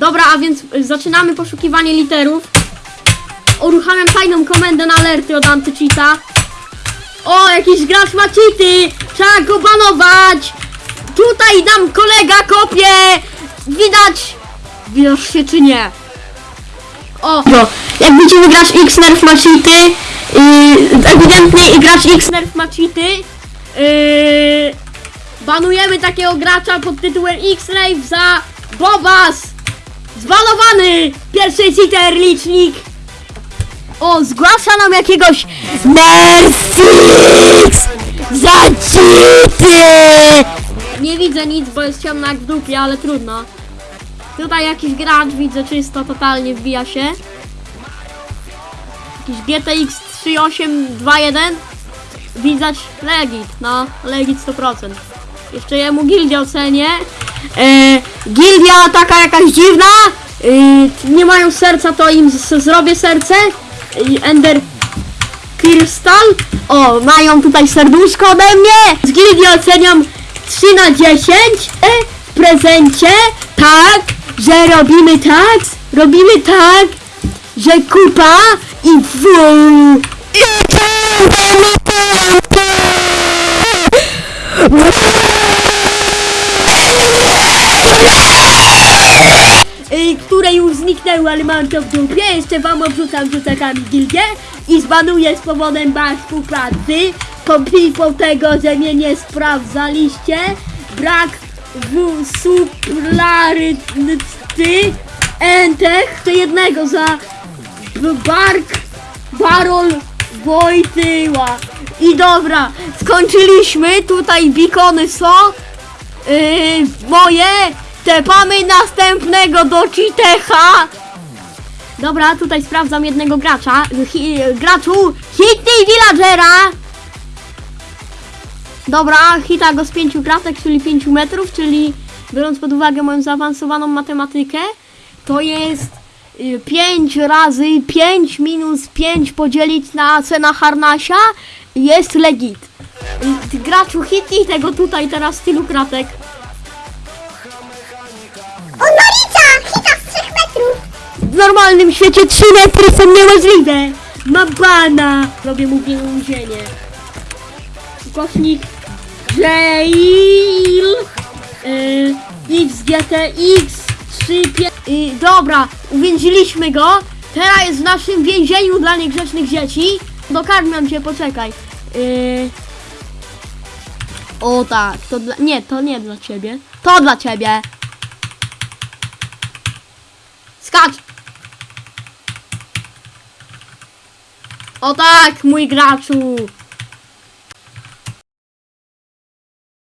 Dobra, a więc y, zaczynamy poszukiwanie literów. Uruchamiam tajną komendę na alerty od antycheata. O, jakiś gracz ma cheaty! Trzeba go banować! Tutaj nam kolega kopie! Widać! Widzisz się czy nie? O! No, jak widzimy gracz X-Nerf ma cheaty. Yy, ewidentnie i gracz X-Nerf ma cheaty. Yy, banujemy takiego gracza pod tytułem X-Rave za Bobas! Zbanowany! Pierwszy cheater licznik! O, zgłasza nam jakiegoś Mersix! Za cheaty! Nie widzę nic, bo jest ciemno jak w dupie, ale trudno. Tutaj jakiś gracz widzę czysto, totalnie wbija się. Jakiś GTX 3821. Widać Legit, no, Legit 100%. Jeszcze jemu gildię ocenię. E, gildia taka jakaś dziwna. E, nie mają serca, to im zrobię serce. E, Ender Crystal. O, mają tutaj serduszko ode mnie. Z gildii oceniam 3 na 10. E, w prezencie tak, że robimy tak, robimy tak, że kupa i wu. y, które już zniknęły, ale mam to w dupie. Jeszcze wam obrzucam rzucakami gildię i zbanuję z powodem baszku pracy. Komplipą tego, że mnie nie sprawdzaliście. Brak w suplaryty entech to jednego za bark Barol Wojtyła. I dobra, skończyliśmy. Tutaj bikony są. Yy, moje tepamy następnego do Citecha. Dobra, tutaj sprawdzam jednego gracza. Hi, graczu Hitty Villagera. Dobra, hita go z pięciu kratek, czyli 5 metrów, czyli biorąc pod uwagę moją zaawansowaną matematykę, to jest 5 razy 5 minus 5 podzielić na cenę harnasia jest legit. Y, Graczu hitnij tego tutaj teraz tylu kratek. Normalnym świecie 3 metry są niemożliwe. Ma bana. Robię mu więzienie. Ukośnik Jail XGTX 3 y, Dobra, uwięziliśmy go. Teraz jest w naszym więzieniu dla niegrzecznych dzieci. Dokarmiam cię, poczekaj. Y, o tak, to dla... Nie, to nie dla ciebie. To dla ciebie. Skacz! O tak, mój graczu!